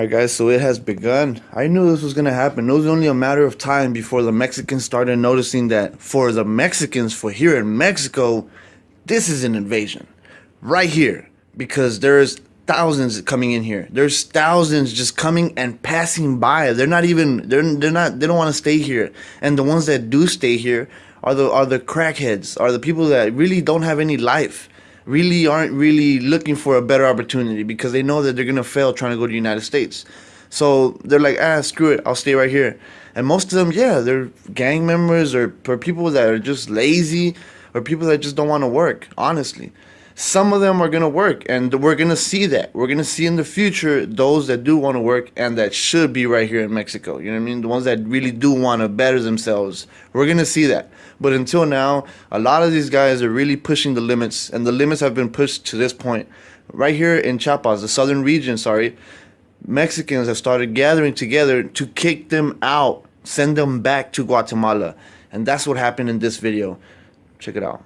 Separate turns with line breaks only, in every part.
Alright guys, so it has begun. I knew this was going to happen. It was only a matter of time before the Mexicans started noticing that for the Mexicans, for here in Mexico, this is an invasion. Right here. Because there's thousands coming in here. There's thousands just coming and passing by. They're not even they're they're not they don't want to stay here. And the ones that do stay here are the are the crackheads, are the people that really don't have any life really aren't really looking for a better opportunity because they know that they're gonna fail trying to go to the United States. So they're like, ah, screw it, I'll stay right here. And most of them, yeah, they're gang members or, or people that are just lazy or people that just don't want to work, honestly. Some of them are going to work, and we're going to see that. We're going to see in the future those that do want to work and that should be right here in Mexico. You know what I mean? The ones that really do want to better themselves. We're going to see that. But until now, a lot of these guys are really pushing the limits, and the limits have been pushed to this point. Right here in Chiapas, the southern region, sorry, Mexicans have started gathering together to kick them out, send them back to Guatemala. And that's what happened in this video. Check it out.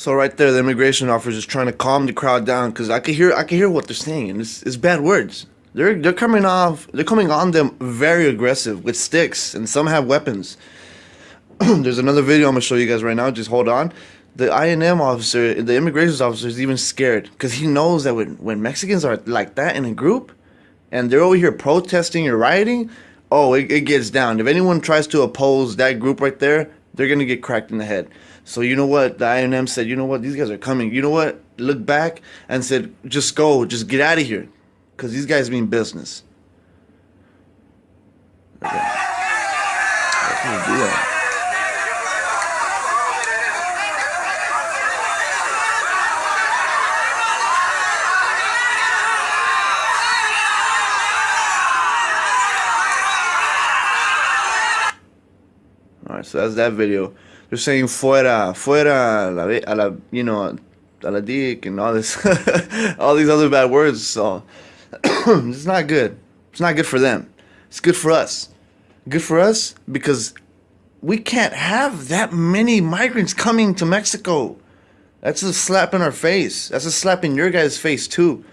So right there, the immigration officer is trying to calm the crowd down because I can hear I can hear what they're saying, and it's, it's bad words. They're they're coming off they're coming on them very aggressive with sticks, and some have weapons. There's another video I'm gonna show you guys right now. Just hold on. The INM officer, the immigration officer, is even scared because he knows that when when Mexicans are like that in a group, and they're over here protesting or rioting, oh, it, it gets down. If anyone tries to oppose that group right there, they're gonna get cracked in the head. So you know what? The INM said, you know what? These guys are coming. You know what? Look back and said, just go, just get out of here, because these guys mean business. Okay. All right, so that's that video. They're saying fuera, fuera, la, a la you know, a la dick and all this, all these other bad words. So it's not good. It's not good for them. It's good for us. Good for us because we can't have that many migrants coming to Mexico. That's a slap in our face. That's a slap in your guys' face too.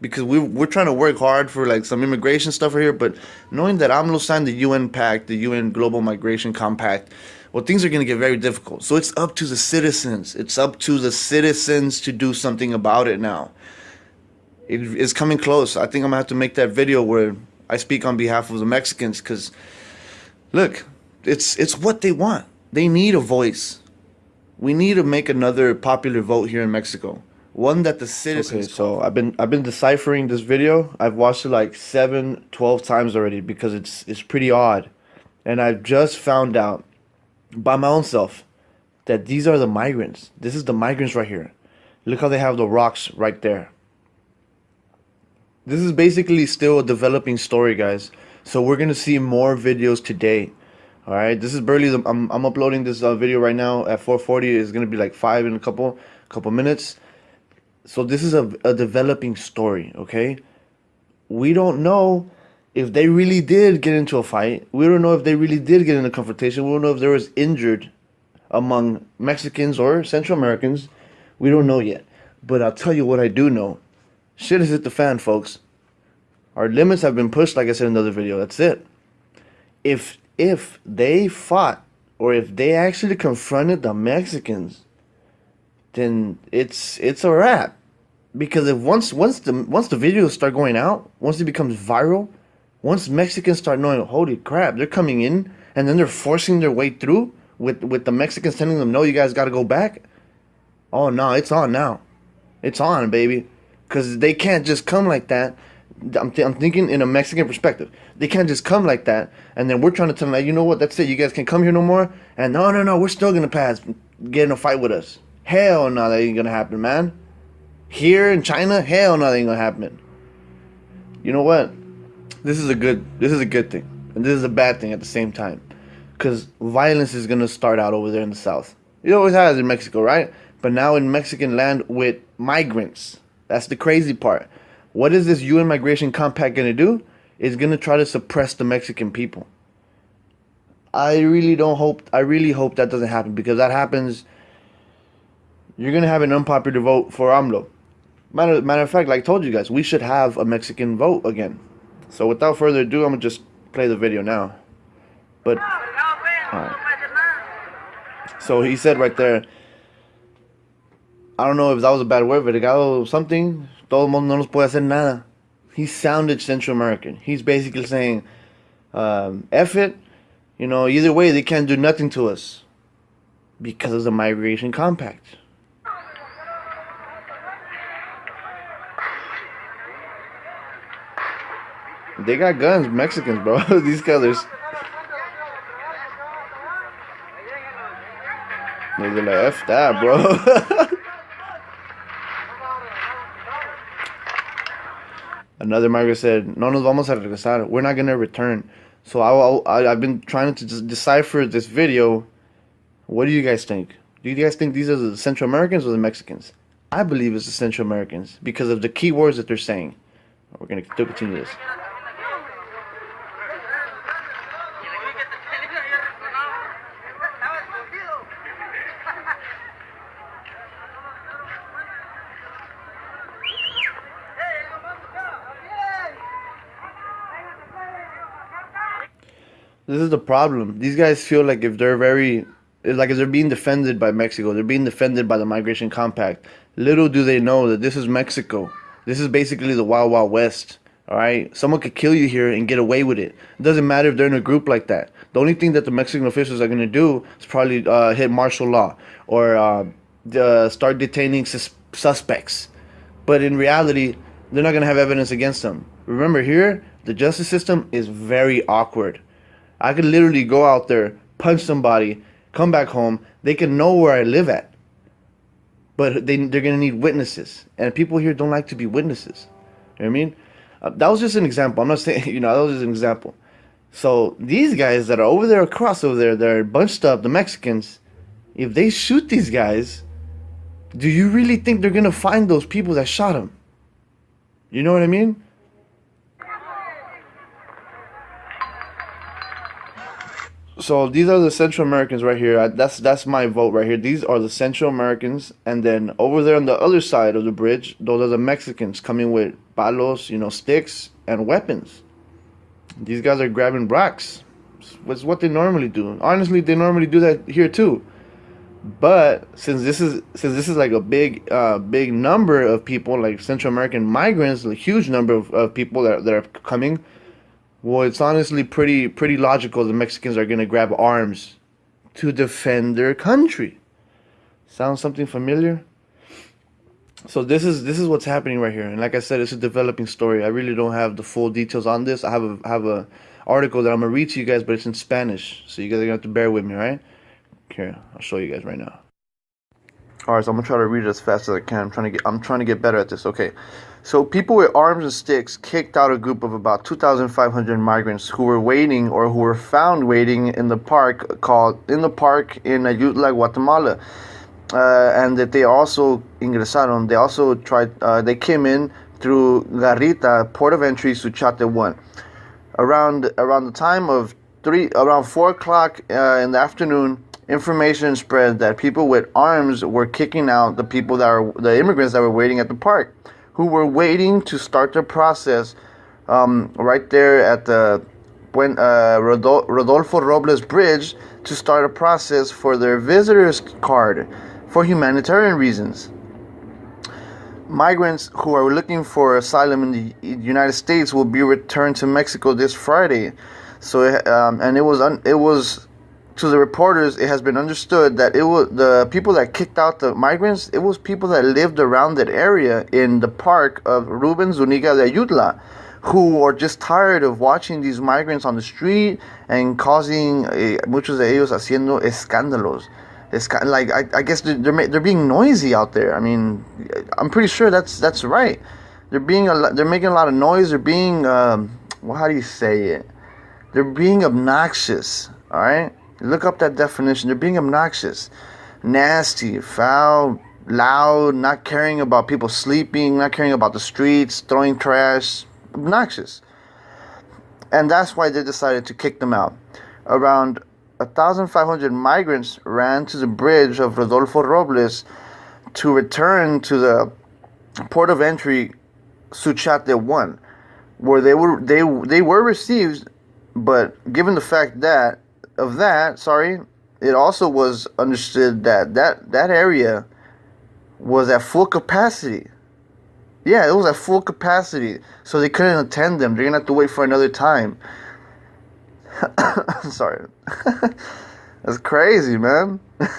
Because we, we're trying to work hard for like some immigration stuff here, but knowing that AMLO signed the UN Pact, the UN Global Migration Compact, well, things are going to get very difficult. So it's up to the citizens. It's up to the citizens to do something about it now. It is coming close. I think I'm to have to make that video where I speak on behalf of the Mexicans because, look, it's, it's what they want. They need a voice. We need to make another popular vote here in Mexico. One that the citizens. Okay, so I've been I've been deciphering this video. I've watched it like seven, 12 times already because it's it's pretty odd, and I've just found out by my own self that these are the migrants. This is the migrants right here. Look how they have the rocks right there. This is basically still a developing story, guys. So we're gonna see more videos today. All right, this is barely. The, I'm I'm uploading this uh, video right now at 4:40. It's gonna be like five in a couple couple minutes. So this is a a developing story. Okay, we don't know if they really did get into a fight, we don't know if they really did get in a confrontation. We don't know if there was injured among Mexicans or Central Americans. We don't know yet. But I'll tell you what I do know. Shit has hit the fan, folks. Our limits have been pushed, like I said in another video. That's it. If if they fought or if they actually confronted the Mexicans, then it's it's a wrap. Because if once once the once the videos start going out, once it becomes viral, once Mexicans start knowing, holy crap, they're coming in, and then they're forcing their way through with with the Mexicans telling them, no, you guys got to go back. Oh no, it's on now, it's on, baby. because they can't just come like that. I'm, th- I'm thinking in a Mexican perspective. They can't just come like that, and then we're trying to tell them, you know what, that's it. You guys can't come here no more. And no, no, no, we're still gonna pass. Get in a fight with us. Hell no, that ain't gonna happen, man. Here in China, hell no, that ain't gonna happen. You know what? This is a good. This is a good thing, and this is a bad thing at the same time, because violence is gonna start out over there in the south. It always has in Mexico, right? But now in Mexican land with migrants. That's the crazy part. What is this UN migration compact to do? It's to try to suppress the Mexican people. I really don't hope I really hope that doesn't happen because that happens you're to have an unpopular vote for AMLO. Matter, matter of fact, like I told you guys, we should have a Mexican vote again. So without further ado, I'm going to just play the video now. But So he said right there I don't know if that was a bad word, vergado something. Todo el mundo no nos puede hacer nada. He sounded Central American. He's basically saying, um, F it. You know, either way, they can't do nothing to us because of the migration compact. They got guns, Mexicans, bro. These colors. They're like, F that, bro. Another migrant said, "No nos vamos a regresar. We're not gonna return." So I, I I've been trying to just decipher this video. What do you guys think? Do you guys think these are the Central Americans or the Mexicans? I believe it's the Central Americans because of the key words that they're saying. We're gonna continue this. This is the problem. These guys feel like if they're very, like if they're being defended by Mexico, they're being defended by the Migration Compact. Little do they know that this is Mexico. This is basically the Wild Wild West. All right, someone could kill you here and get away with it. It doesn't matter if they're in a group like that. The only thing that the Mexican officials are going to do is probably uh, hit martial law or uh, start detaining sus- suspects. But in reality, they're not going to have evidence against them. Remember, here the justice system is very awkward. I could literally go out there, punch somebody, come back home. They can know where I live at. But they, they're going to need witnesses. And people here don't like to be witnesses. You know what I mean? Uh, that was just an example. I'm not saying, you know, that was just an example. So these guys that are over there across over there, they're bunched up, the Mexicans, if they shoot these guys, do you really think they're going to find those people that shot them? You know what I mean? So these are the Central Americans right here. That's that's my vote right here. These are the Central Americans, and then over there on the other side of the bridge, those are the Mexicans coming with palos, you know, sticks and weapons. These guys are grabbing rocks. It's what they normally do. Honestly, they normally do that here too. But since this is since this is like a big uh, big number of people, like Central American migrants, a huge number of, of people that, that are coming well, it's honestly pretty pretty logical the Mexicans are going to grab arms to defend their country. Sounds something familiar? So this is this is what's happening right here, and like I said, it's a developing story. I really don't have the full details on this. I have a have a article that I'm gonna read to you guys, but it's in Spanish, so you guys are gonna have to bear with me, right? Here, I'll show you guys right now. All right, so I'm gonna try to read it as fast as I can. I'm trying to get I'm trying to get better at this. Okay, so people with arms and sticks kicked out a group of about 2,500 migrants who were waiting or who were found waiting in the park called in the park in Ayutla, Guatemala, uh, and that they also ingresaron. They also tried. Uh, they came in through Garita, port of entry, Suchiate one. Around around the time of three, around four o'clock uh, in the afternoon information spread that people with arms were kicking out the people that are the immigrants that were waiting at the park, who were waiting to start the process um, right there at the when uh, Rodolfo Robles Bridge to start a process for their visitors card for humanitarian reasons. Migrants who are looking for asylum in the United States will be returned to Mexico this Friday. So, um, and it was un- it was to the reporters, it has been understood that it was the people that kicked out the migrants. It was people that lived around that area in the park of Ruben Zuniga de Ayutla, who are just tired of watching these migrants on the street and causing eh, muchos de ellos haciendo escándalos. Like I, I guess they're, they're they're being noisy out there. I mean, I'm pretty sure that's that's right. They're being a they're making a lot of noise. They're being um, well, how do you say it? They're being obnoxious. All right Look up that definition. They're being obnoxious, nasty, foul, loud, not caring about people sleeping, not caring about the streets, throwing trash, obnoxious. And that's why they decided to kick them out. Around 1,500 migrants ran to the bridge of Rodolfo Robles to return to the port of entry Suchiate 1, where they were they they were received, but given the fact that of that, sorry, it also was understood that that, that area was at full capacity. Yeah, it was at full capacity. So they couldn't attend them. They're to have to wait for another time. I'm sorry. That's crazy, man.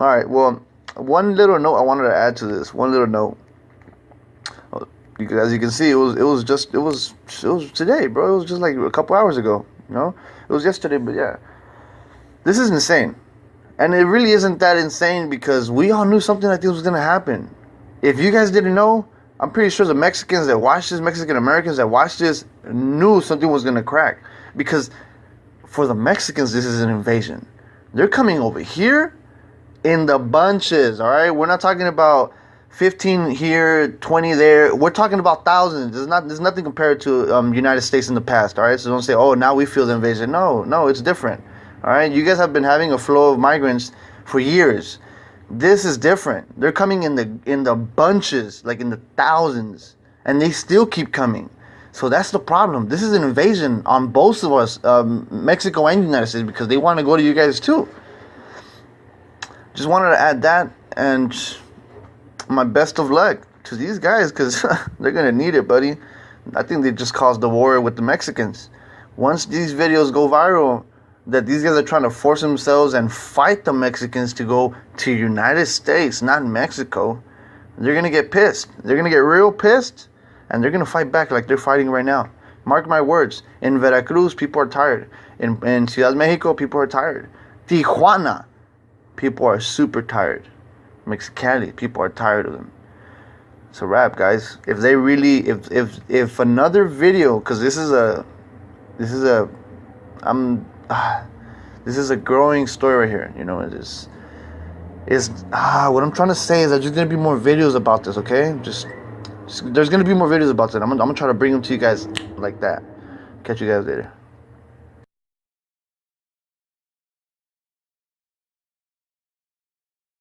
All right, well, one little note I wanted to add to this. One little note. Oh, as you can see, it was it was just it was it was today, bro. It was just like a couple hours ago. Know, it was yesterday, but yeah. This is insane. And it really isn't that insane because we all knew something like this was to happen. If you guys didn't know, I'm pretty sure the Mexicans that watched this, Mexican Americans that watched this, knew something was to crack. Because for the Mexicans, this is an invasion. They're coming over here in the bunches, all right? We're not talking about 15 here, 20 there. We're talking about thousands. There's not there's nothing compared to um, United States in the past, all right? So don't say, "Oh, now we feel the invasion." No, no, it's different. All right? You guys have been having a flow of migrants for years. This is different. They're coming in the in the bunches, like in the thousands, and they still keep coming. So that's the problem. This is an invasion on both of us, um, Mexico and United States, because they want to go to you guys too. Just wanted to add that and my best of luck to these guys because they're gonna need it, buddy. I think they just caused the war with the Mexicans. Once these videos go viral, that these guys are trying to force themselves and fight the Mexicans to go to United States, not Mexico. They're gonna get pissed. They're gonna get real pissed, and they're gonna fight back like they're fighting right now. Mark my words. In Veracruz, people are tired. In, in Ciudad Mexico, people are tired. Tijuana, people are super tired. Mexicali. People are tired of them. It's a wrap, guys. If they really, if if if another video, because this is a, this is a, I'm, ah, this is a growing story right here. You know, it is, is ah, what I'm trying to say is that there's gonna be more videos about this. Okay, just, just there's gonna be more videos about that. I'm, gonna, I'm gonna try to bring them to you guys like that. Catch you guys later.